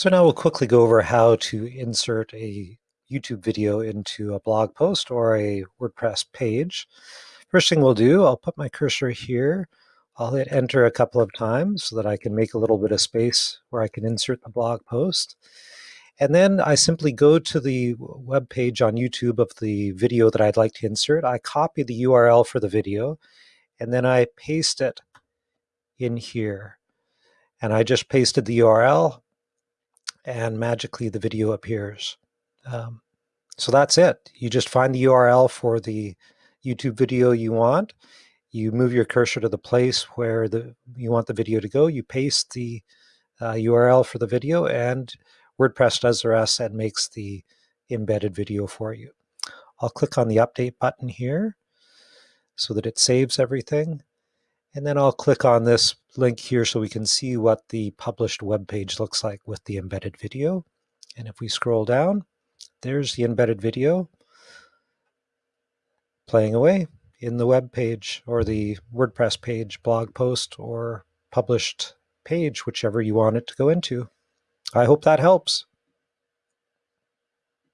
So now we'll quickly go over how to insert a YouTube video into a blog post or a WordPress page. First thing we'll do, I'll put my cursor here. I'll hit enter a couple of times so that I can make a little bit of space where I can insert the blog post. And then I simply go to the web page on YouTube of the video that I'd like to insert. I copy the URL for the video, and then I paste it in here. And I just pasted the URL and magically the video appears. Um, so that's it. You just find the URL for the YouTube video you want. You move your cursor to the place where the you want the video to go. You paste the uh, URL for the video and WordPress does the rest and makes the embedded video for you. I'll click on the update button here so that it saves everything. And then I'll click on this link here so we can see what the published web page looks like with the embedded video. And if we scroll down, there's the embedded video playing away in the web page or the WordPress page, blog post, or published page, whichever you want it to go into. I hope that helps.